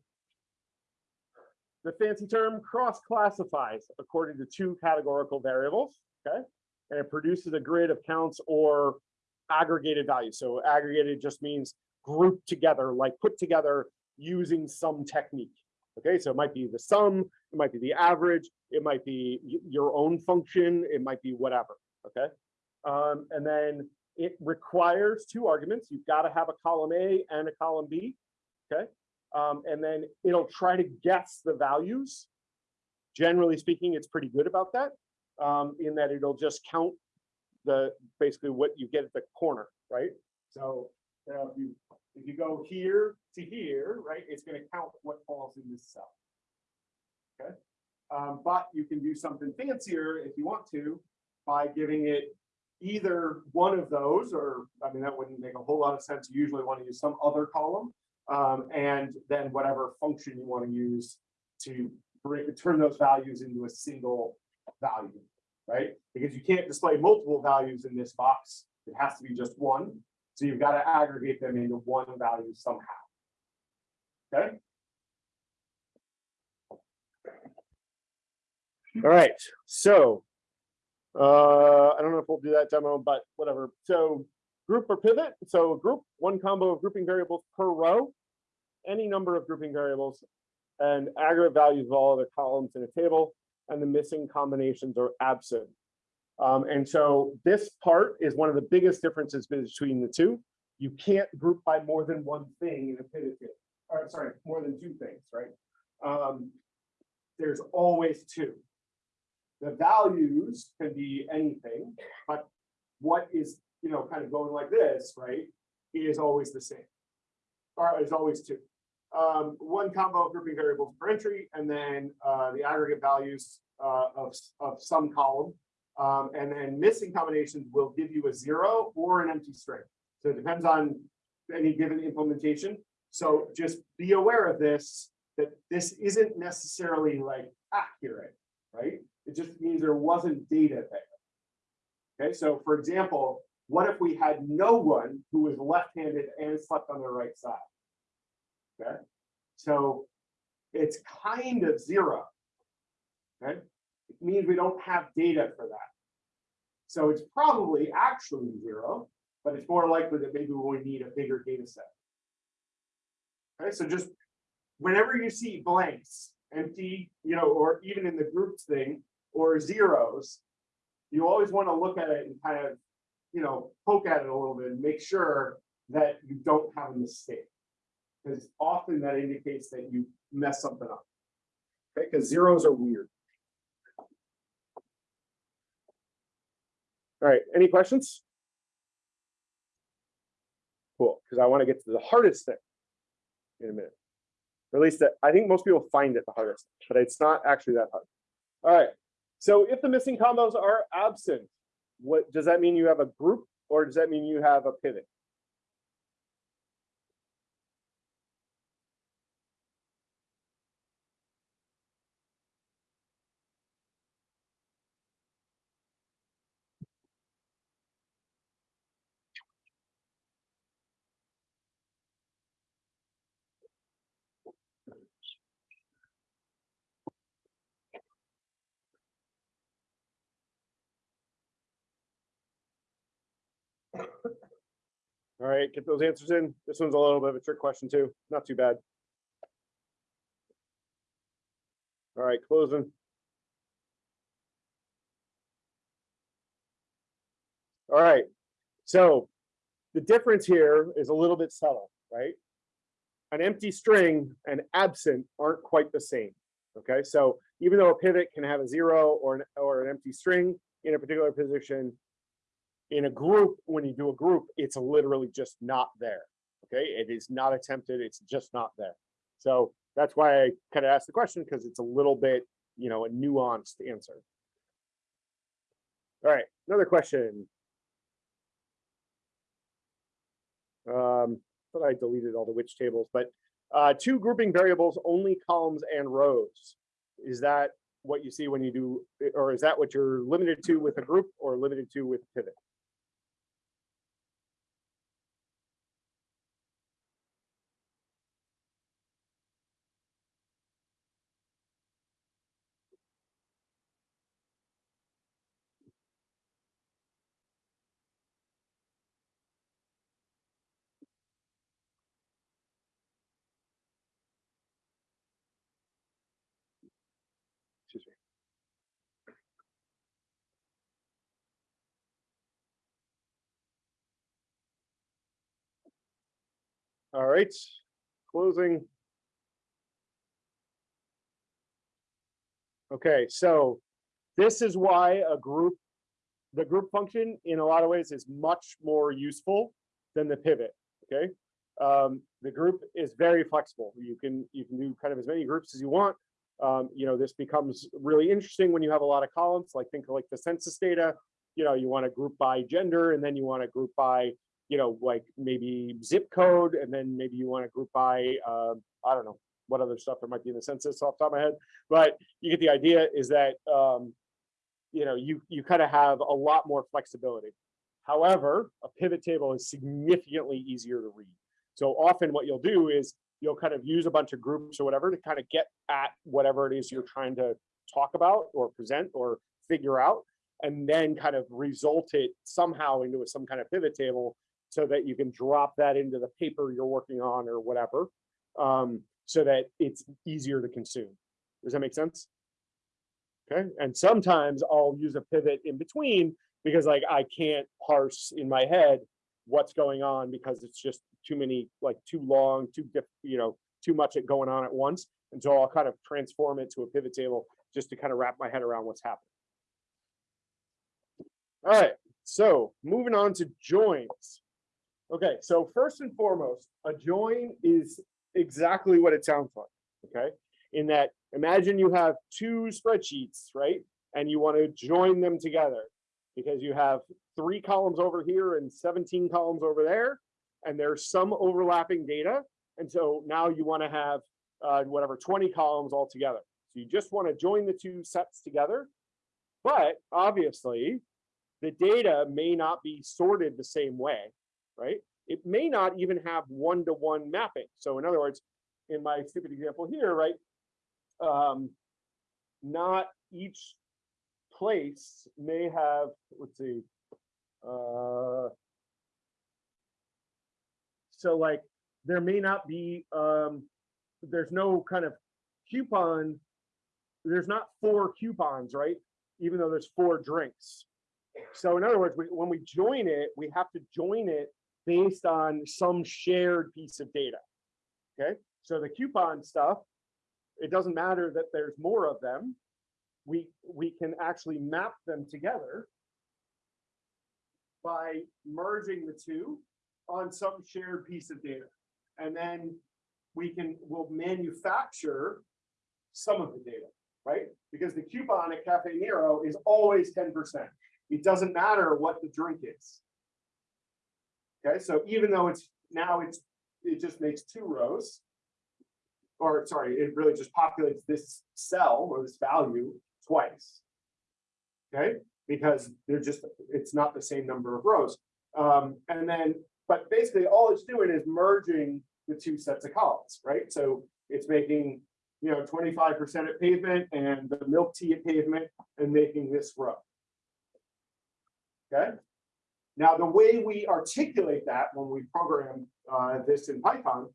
the fancy term cross classifies according to two categorical variables, okay? And it produces a grid of counts or aggregated values. So aggregated just means grouped together, like put together using some technique. Okay, so it might be the sum, it might be the average, it might be your own function, it might be whatever. Okay, um, and then it requires two arguments. You've got to have a column A and a column B. Okay, um, and then it'll try to guess the values. Generally speaking, it's pretty good about that, um, in that it'll just count the basically what you get at the corner, right? So if you if you go here to here, right, it's going to count what falls in this cell. Okay, um, but you can do something fancier if you want to by giving it either one of those, or I mean that wouldn't make a whole lot of sense. You usually want to use some other column, um, and then whatever function you want to use to bring, turn those values into a single value, right? Because you can't display multiple values in this box. It has to be just one. So you've got to aggregate them into one value somehow. Okay. All right, so uh, I don't know if we'll do that demo, but whatever. So group or pivot. So group, one combo of grouping variables per row, any number of grouping variables, and aggregate values of all the columns in a table, and the missing combinations are absent. Um, and so this part is one of the biggest differences between the two. You can't group by more than one thing in a pivot table, or sorry, more than two things, right? Um, there's always two. The values can be anything, but what is, you know, kind of going like this, right, is always the same. Or is always two. Um, one combo of grouping variables per entry, and then, uh, the aggregate values, uh, of, of some column. Um, and then missing combinations will give you a zero or an empty string. So it depends on any given implementation. So just be aware of this, that this isn't necessarily like accurate, right? It just means there wasn't data there. Okay, so for example, what if we had no one who was left-handed and slept on their right side? Okay, so it's kind of zero. Okay, it means we don't have data for that. So it's probably actually zero, but it's more likely that maybe we need a bigger data set. Okay, so just whenever you see blanks, empty, you know, or even in the groups thing, or zeros, you always want to look at it and kind of, you know, poke at it a little bit and make sure that you don't have a mistake. Because often that indicates that you mess something up. Okay, because zeros are weird. All right, any questions? Cool, because I want to get to the hardest thing in a minute. Or at least that, I think most people find it the hardest, but it's not actually that hard. All right, so if the missing combos are absent, what, does that mean you have a group or does that mean you have a pivot? All right, get those answers in. This one's a little bit of a trick question too, not too bad. All right, closing. All right, so the difference here is a little bit subtle, right? An empty string and absent aren't quite the same. Okay, so even though a pivot can have a zero or an, or an empty string in a particular position, in a group, when you do a group, it's literally just not there. Okay, it is not attempted, it's just not there. So that's why I kind of asked the question, because it's a little bit, you know, a nuanced answer. All right, another question. Um, thought I deleted all the which tables, but uh, two grouping variables, only columns and rows. Is that what you see when you do, or is that what you're limited to with a group or limited to with pivot? All right, closing. Okay, so this is why a group, the group function in a lot of ways is much more useful than the pivot, okay? Um, the group is very flexible. You can, you can do kind of as many groups as you want. Um, you know, this becomes really interesting when you have a lot of columns, like think of like the census data. You know, you want to group by gender and then you want to group by, you know, like maybe zip code, and then maybe you want to group by, um, I don't know, what other stuff there might be in the census off the top of my head. But you get the idea is that, um, you know, you, you kind of have a lot more flexibility. However, a pivot table is significantly easier to read. So often what you'll do is you'll kind of use a bunch of groups or whatever to kind of get at whatever it is you're trying to talk about or present or figure out, and then kind of result it somehow into some kind of pivot table so that you can drop that into the paper you're working on or whatever, um, so that it's easier to consume. Does that make sense? Okay, and sometimes I'll use a pivot in between because like I can't parse in my head what's going on because it's just too many, like too long, too you know, too much going on at once. And so I'll kind of transform it to a pivot table just to kind of wrap my head around what's happening. All right, so moving on to joins. Okay, so first and foremost, a join is exactly what it sounds like, okay? In that, imagine you have two spreadsheets, right? And you want to join them together because you have three columns over here and 17 columns over there, and there's some overlapping data. And so now you want to have uh, whatever 20 columns all together. So you just want to join the two sets together. But obviously, the data may not be sorted the same way, right? It may not even have one-to-one mapping. So in other words, in my stupid example here, right? Um, not each place may have, let's see, uh, so like, there may not be, um, there's no kind of coupon, there's not four coupons, right? Even though there's four drinks. So in other words, we, when we join it, we have to join it based on some shared piece of data. Okay, so the coupon stuff, it doesn't matter that there's more of them. We, we can actually map them together by merging the two on some shared piece of data. And then we can, we'll manufacture some of the data, right? Because the coupon at Cafe Nero is always ten percent. It doesn't matter what the drink is. Okay, so even though it's, now it's, it just makes two rows. Or sorry, it really just populates this cell or this value twice. Okay, because they're just, it's not the same number of rows. Um, and then, but basically all it's doing is merging the two sets of columns, right? So it's making, you know, twenty-five percent at pavement and the milk tea at pavement and making this row. Okay? Now, the way we articulate that when we program uh, this in Python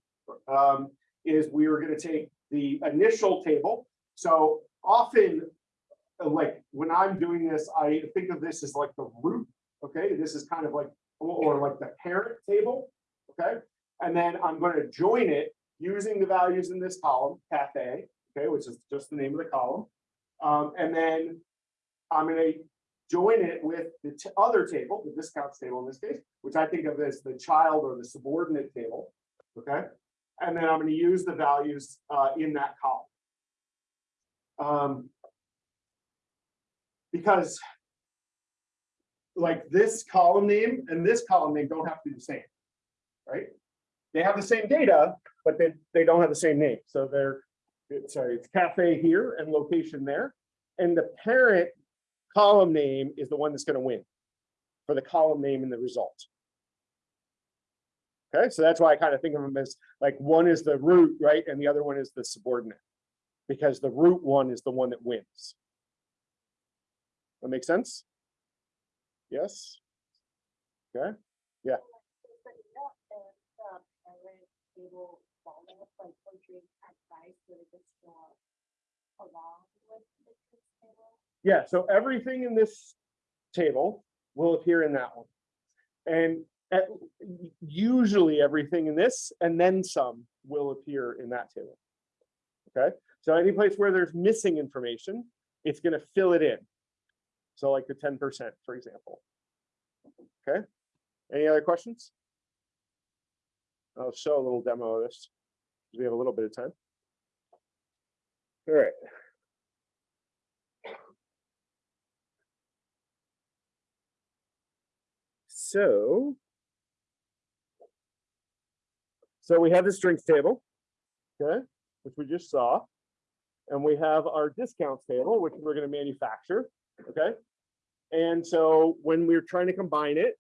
um, is we are going to take the initial table. So often, uh, like when I'm doing this, I think of this as like the root. Okay, this is kind of like or, like the parent table. Okay, and then I'm going to join it using the values in this column, cafe. Okay, which is just the name of the column. Um, and then I'm going to join it with the other table, the discounts table in this case, which I think of as the child or the subordinate table, okay? And then I'm gonna use the values uh, in that column. Um, Because like this column name and this column name don't have to be the same, right? They have the same data, but they, they don't have the same name. So they're, sorry, it's cafe here and location there. And the parent column name is the one that's gonna win for the column name and the result. Okay, so that's why I kind of think of them as like one is the root, right? And the other one is the subordinate. Because the root one is the one that wins. That make sense? Yes? Okay, So yeah, so everything in this table will appear in that one. And at- usually everything in this and then some will appear in that table. Okay, so any place where there's missing information, it's gonna fill it in. So like the ten percent, for example. Okay, any other questions? I'll show a little demo of this. We have a little bit of time. All right. So. So we have the strengths table, okay, which we just saw. And we have our discounts table, which we're gonna manufacture, okay? And so when we're trying to combine it,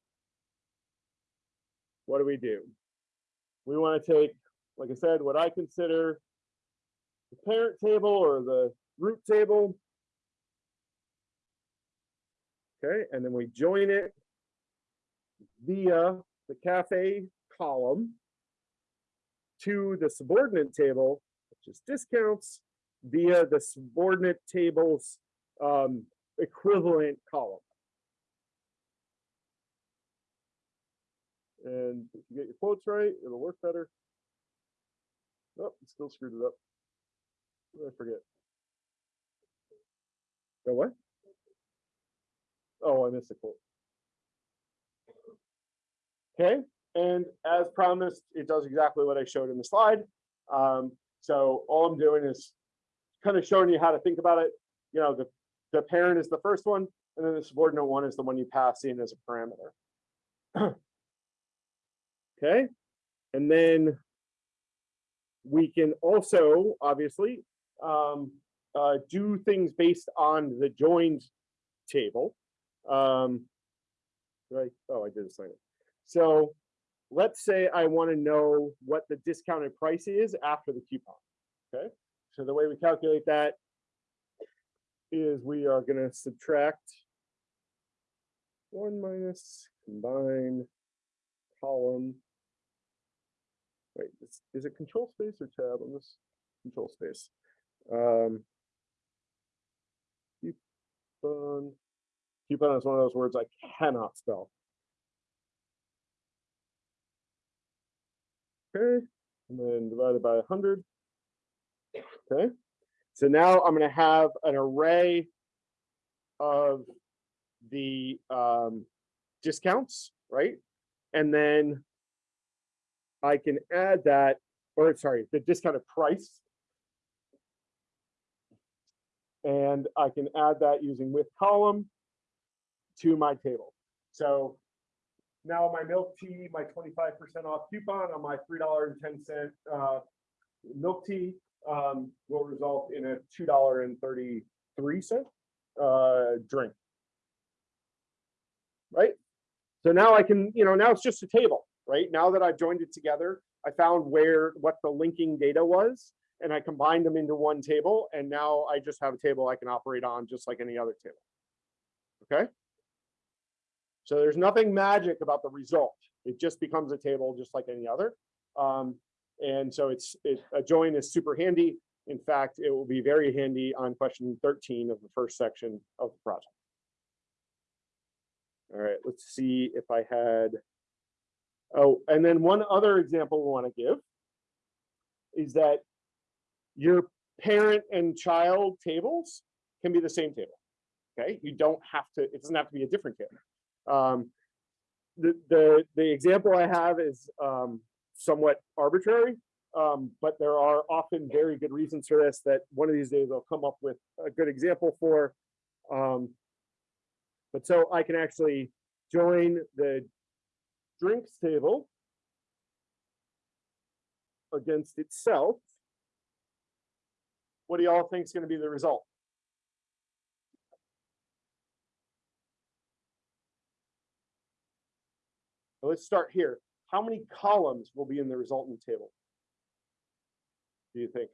what do we do? We wanna take, like I said, what I consider the parent table or the root table. Okay, and then we join it via the cafe column to the subordinate table, which is discounts, via the subordinate tables um, equivalent column. And if you get your quotes right, it'll work better. Oh, still screwed it up. I forget? The what? Oh, I missed a quote. Okay, and as promised, it does exactly what I showed in the slide. Um, so all I'm doing is kind of showing you how to think about it. You know, the, the parent is the first one, and then the subordinate one is the one you pass in as a parameter. Okay, and then we can also, obviously, um, uh, do things based on the joined table. Um, right, oh, I did assign it. So let's say I want to know what the discounted price is after the coupon. Okay, so the way we calculate that is we are going to subtract one minus combine column. Wait, is, is it control space or tab on this? Control space. Um, coupon. Coupon is one of those words I cannot spell. Okay, and then divided by 100. Okay, so now I'm going to have an array of the um, discounts, right? And then I can add that, or sorry, the discounted price. And I can add that using with column to my table. So now my milk tea, my 25% off coupon on my $3.10 uh, milk tea um, will result in a $2.33 uh, drink. Right? So now I can, you know, now it's just a table, right? Now that I've joined it together, I found where, what the linking data was, and I combined them into one table, and now I just have a table I can operate on just like any other table. Okay? So there's nothing magic about the result. It just becomes a table just like any other. Um, and so it's it, a join is super handy. In fact, it will be very handy on question 13 of the first section of the project. All right, let's see if I had, oh, and then one other example we want to give is that your parent and child tables can be the same table. Okay, you don't have to, it doesn't have to be a different table. Um, the, the, the example I have is um, somewhat arbitrary, um, but there are often very good reasons for this that one of these days I'll come up with a good example for. Um, but so I can actually join the drinks table against itself. What do y'all think is going to be the result? So let's start here. How many columns will be in the resultant table? Do you think?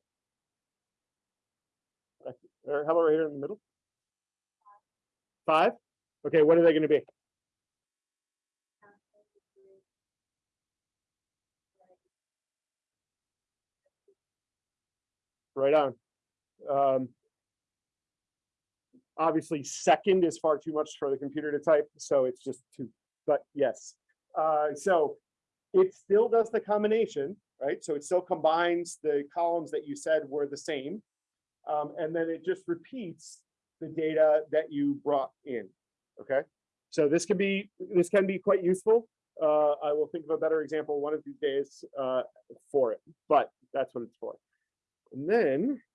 How about right here in the middle? Five? Okay, what are they gonna be? Right on. Um, obviously, second is far too much for the computer to type, so it's just two, but yes. Uh, so it still does the combination, right? So it still combines the columns that you said were the same. Um, and then it just repeats the data that you brought in, okay? So this can be, this can be quite useful. Uh, I will think of a better example one of these days uh, for it, but that's what it's for. And then